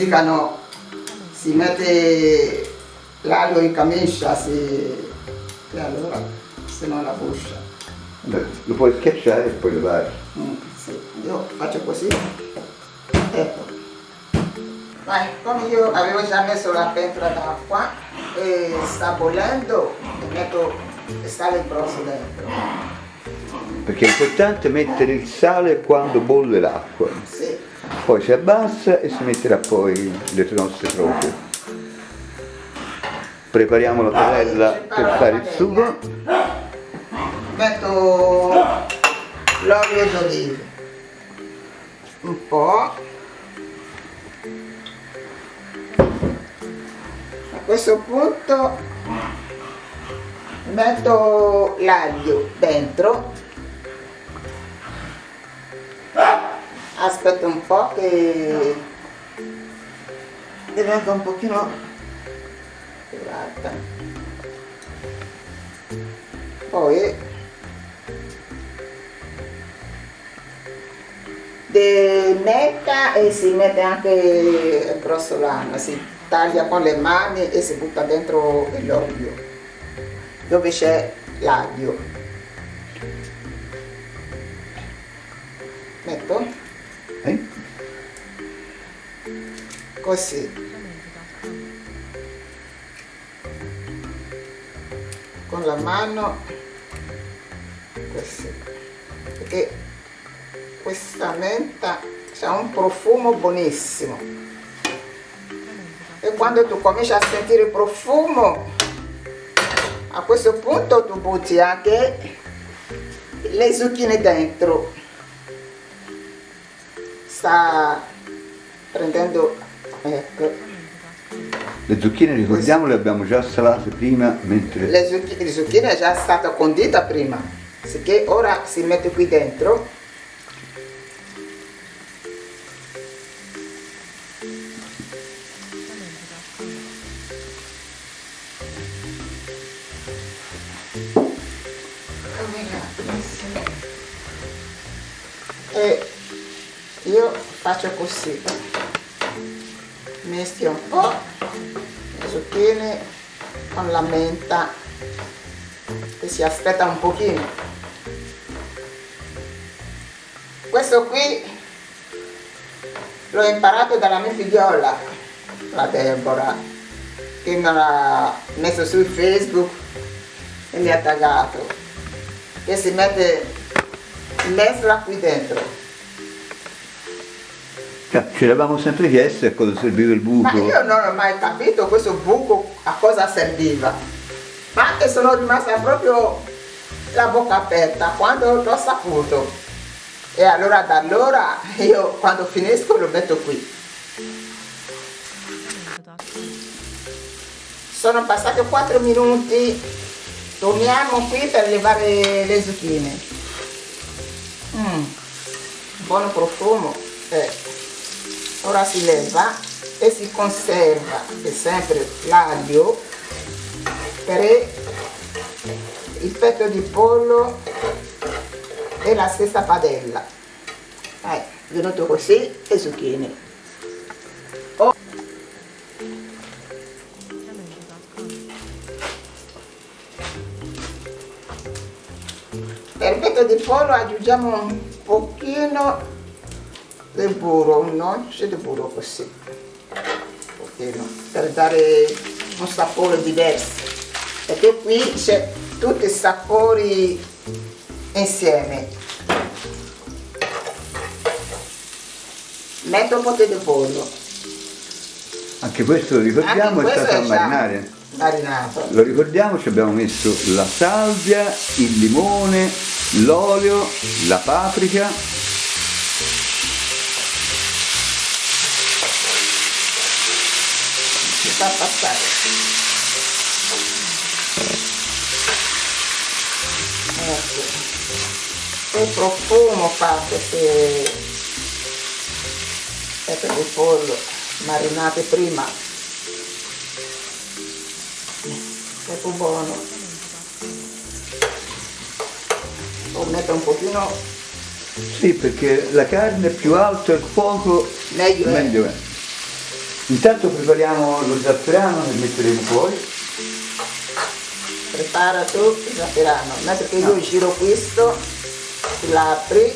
Dicono si mette l'aglio in camicia si... e allora se non la buscia. Lo puoi schiacciare e poi levare. Mm, sì. Io faccio così. Ecco. Vai, come io avevo già messo la pentola d'acqua e sta bollendo, metto il sale grosso dentro. Perché è importante mettere il sale quando bolle l'acqua. Sì. Poi si abbassa e si metterà poi le nostre proprie. Prepariamo la padella per fare il sugo. Metto l'olio d'oliva. Un po'. A questo punto metto l'aglio dentro. Aspetto un po' che diventa un pochino curata. Poi de metta e si mette anche il grossolano, si taglia con le mani e si butta dentro l'olio dove c'è l'aglio. Così. Con la mano così. Perché questa menta ha un profumo buonissimo. E quando tu cominci a sentire il profumo, a questo punto tu butti anche le zucchine dentro. Sta prendendo, ecco, Le zucchine ricordiamo le abbiamo già salate prima mentre le zucchine, le zucchine è già stata condita prima, sicché ora si mette qui dentro. Zucchine con la menta che si aspetta un pochino. Questo qui l'ho imparato dalla mia figliola la Deborah che me l'ha messo su Facebook e mi ha taggato che si mette mescola qui dentro Cioè, ci eravamo sempre chiesti a cosa serviva il Ma buco. io non ho mai capito questo buco a cosa serviva. Ma che sono rimasta proprio la bocca aperta quando l'ho saputo. E allora da allora io quando finisco lo metto qui. Sono passati 4 minuti, torniamo qui per levare le zucchine. Mm, buono profumo. Eh. Ora si leva e si conserva è sempre l'aglio per il petto di pollo e la stessa padella. Eh, venuto così e zucchine. Oh. Per il petto di pollo aggiungiamo un pochino del burro, un noce di burro così, pochino, per dare un sapore diverso. Perché qui c'è tutti i sapori insieme. Metto un po' di pollo. Anche questo lo ricordiamo Anche è questo stato a marinare. Marinato. Lo ricordiamo, ci abbiamo messo la salvia, il limone, l'olio, la paprika, Si fa passare. Ecco. Che profumo fa queste pezzi di pollo marinate prima. È più buono. Lo metto un pochino sì perché la carne più alto il fuoco meglio. meglio è. Intanto prepariamo lo zafferano che metteremo poi. Prepara tu il zafferano, mentre che io giro questo, l'apri,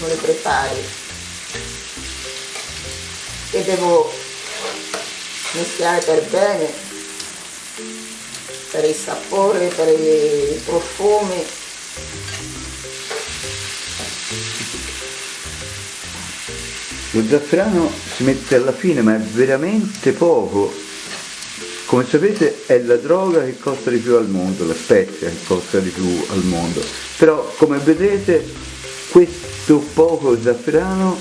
lo prepari. E devo mischiare per bene, per il sapore, per i profumi. Lo zafferano si mette alla fine ma è veramente poco. Come sapete è la droga che costa di più al mondo, la spezia che costa di più al mondo. Però come vedete questo poco zafferano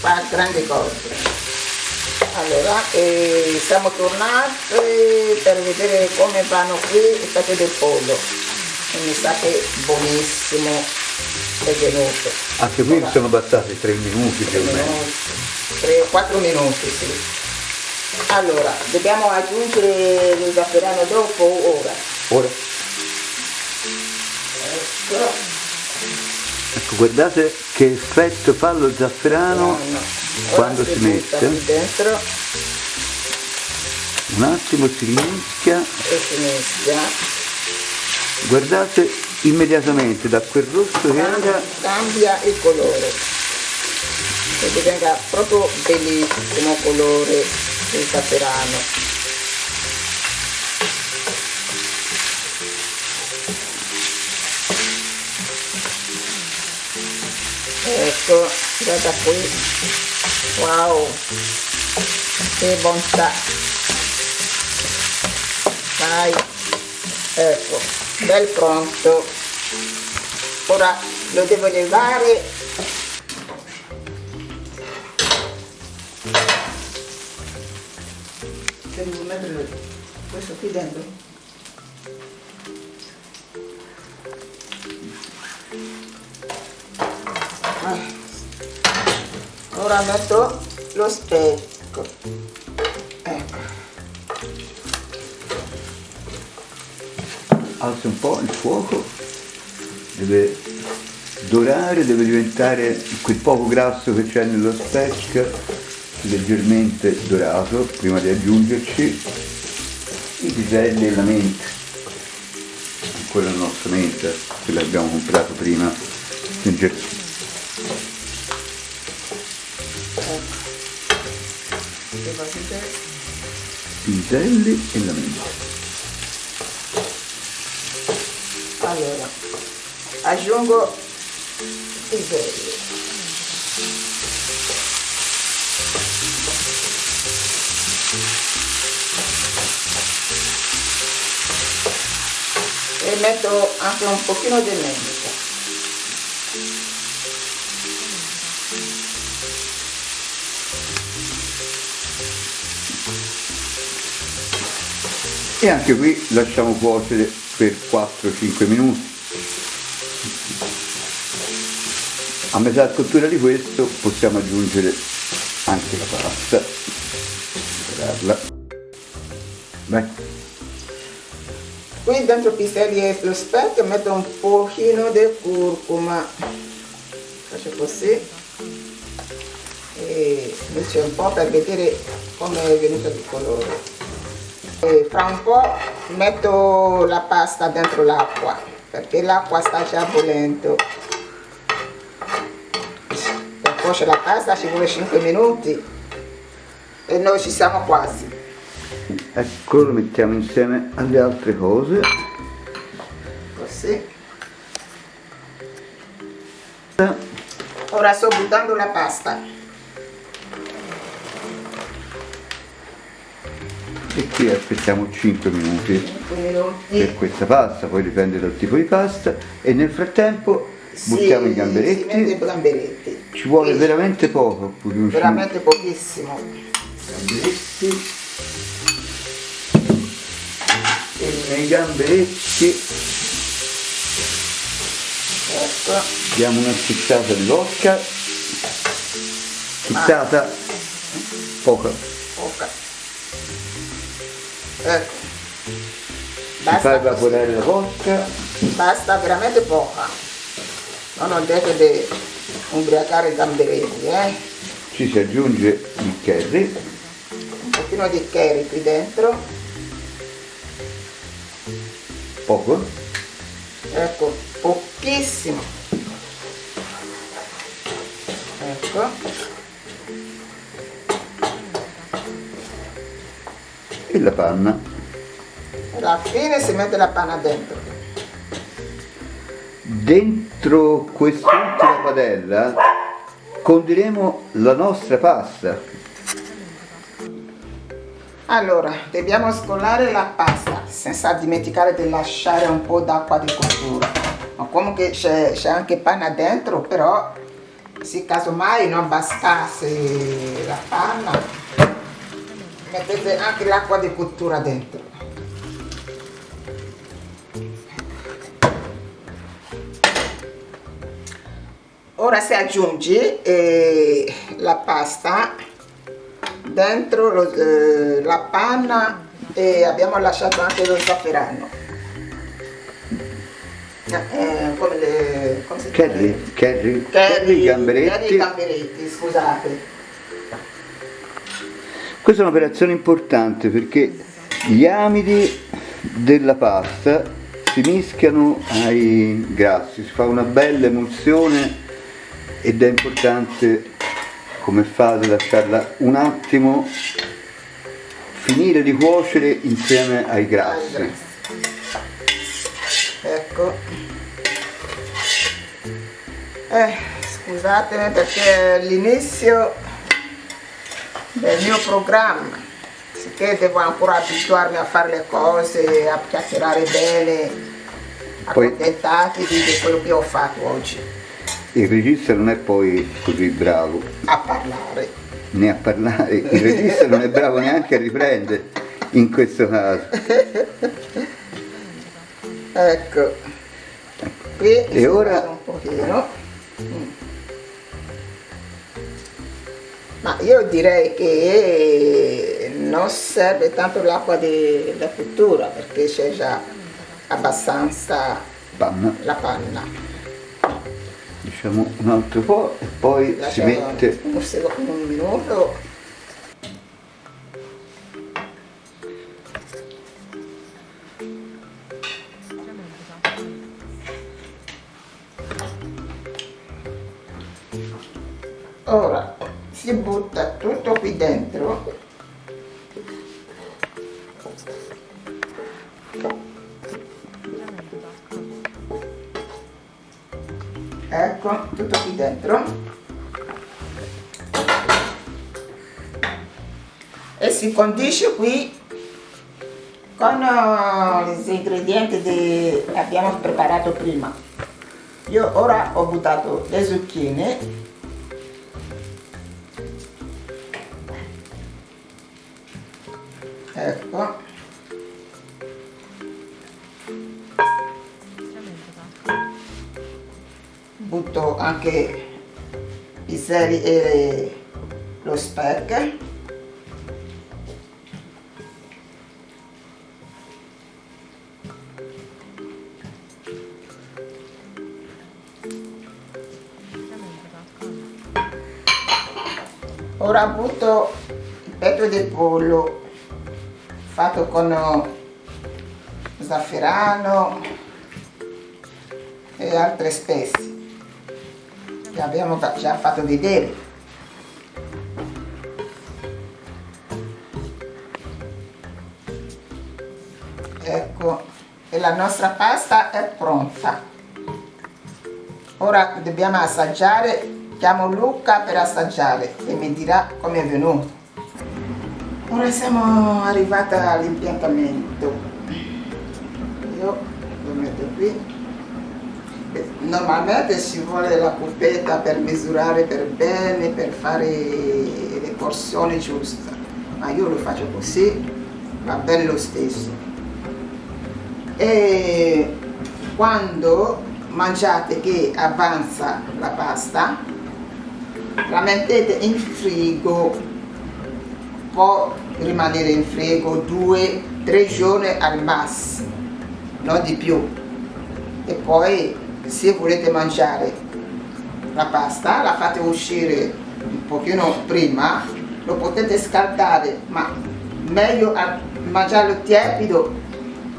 fa grandi cose. Allora, eh, siamo tornati per vedere come vanno qui i fette del pollo. E mi sa che buonissimo è venuto. Anche qui Ora, sono bastati 3 minuti più o meno. 3-4 minuti, sì. Allora, dobbiamo aggiungere lo zafferano dopo o ora? Ora. Ecco. Ecco, guardate che effetto fa lo zafferano no, no. quando si, si mette. Dentro. Un attimo si mischia. E si mischia. Guardate immediatamente da quel rosso che era cambia il colore. E diventa proprio bellissimo colore il zafferano ecco guarda qui. Wow. Che bontà. Vai. Ecco bel pronto. Ora lo devo levare. Devo mettere questo qui dentro. Ah. ora metto lo specchio alza un po' il fuoco, deve dorare, deve diventare quel poco grasso che c'è nello speck leggermente dorato prima di aggiungerci i piselli e la menta. Quella è la nostra menta, quella che abbiamo comprato prima nel giardino. Piselli e la menta. Allora aggiungo piselli e metto anche un pochino di menta. E anche qui lasciamo cuocere per 4-5 minuti. A metà cottura di questo possiamo aggiungere anche la pasta. Prepararla. Beh. Qui dentro piselli e lo specchio metto un pochino di curcuma. Faccio così. E invece un po' per vedere come è venuto il colore. E fra un po' metto la pasta dentro l'acqua perché l'acqua sta già bollendo. Per cuocere la pasta ci vuole 5 minuti e noi ci siamo quasi. Ecco lo mettiamo insieme alle altre cose. Così. Ora sto buttando la pasta e qui aspettiamo 5 minuti per questa pasta, poi dipende dal tipo di pasta e nel frattempo sì, buttiamo i gamberetti. gamberetti. Ci vuole e veramente poco. Veramente pochissimo. Gamberetti. E nei gamberetti ecco. diamo una schizzata di vodka. Schizzata ah. Poca ecco basta fai evaporare la vodka basta veramente poca. No, non deve ubriacare i gamberetti eh. Ci si aggiunge il curry. Un pochino di curry qui dentro. Poco? ecco pochissimo. Ecco E la panna. alla fine si mette la panna dentro Dentro quest'ultima padella condiremo la nostra pasta. allora dobbiamo scolare la pasta senza dimenticare di lasciare un po' d'acqua di cottura ma comunque c'è anche panna dentro però se casomai non bastasse la panna mettete anche l'acqua di cottura dentro ora si aggiungi eh, la pasta dentro lo- eh, la panna e abbiamo lasciato anche lo zafferano Eh, come le come si chiama? Curry, curry, Curry, curry, gamberetti. curry gamberetti, scusate Questa è un'operazione importante perché gli amidi della pasta si mischiano ai grassi, si fa una bella emulsione ed è importante come fate lasciarla un attimo finire di cuocere insieme ai grassi. ecco eh, scusatemi perché del mio programma. Sicché devo ancora abituarmi a fare le cose a chiacchierare bene Poi- accontentatevi di quello che ho fatto oggi. Il regista non è poi così bravo. A parlare. Né a parlare, il regista non è bravo neanche a riprendere in questo caso. ecco. Qui E ora- un pochino. Mm. Ma io direi che non serve tanto l'acqua da cottura perché c'è già abbastanza Panna, la panna. Diciamo un altro po' e poi si Lasciamo mette un, secondo, un minuto qui dentro. Ecco tutto qui dentro. E si condisce qui con eh, gli ingredienti che abbiamo preparato prima. Io ora ho buttato le zucchine ecco. Butto anche i seri e lo speck ora butto il petto di pollo fatto con zafferano e altre spezie che abbiamo già fatto vedere ecco e la nostra pasta è pronta. Ora dobbiamo assaggiare. Chiamo Luca per assaggiare e mi dirà come è venuto ora siamo arrivati all'impiantamento. Io lo metto qui. Normalmente ci vuole la cupetta per misurare per bene per fare le porzioni giuste ma io lo faccio così va bene lo stesso. E quando mangiate che avanza la pasta la mettete in frigo può rimanere in frigo due tre giorni al massimo non di più. E poi se volete mangiare la pasta la fate uscire un pochino prima lo potete scaldare ma meglio mangiarlo tiepido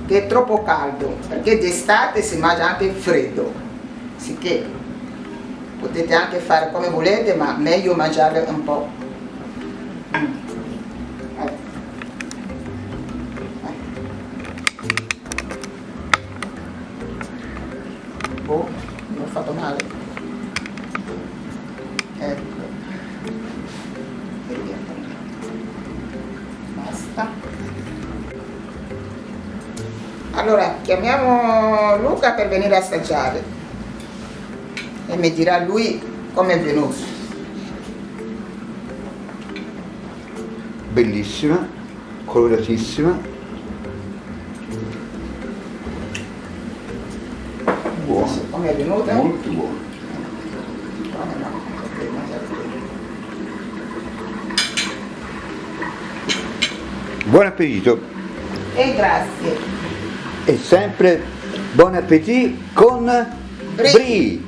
che troppo caldo, perché d'estate si mangia anche freddo, sicché potete anche fare come volete, ma meglio mangiarlo un po'. Male. Ecco. E via. Basta. Allora, chiamiamo Luca per venire a assaggiare e mi dirà lui come è venuto. Bellissima, coloratissima, Come è venuta? molto buona. Buon appetito E grazie. e sempre buon appetito con Brie. Brie.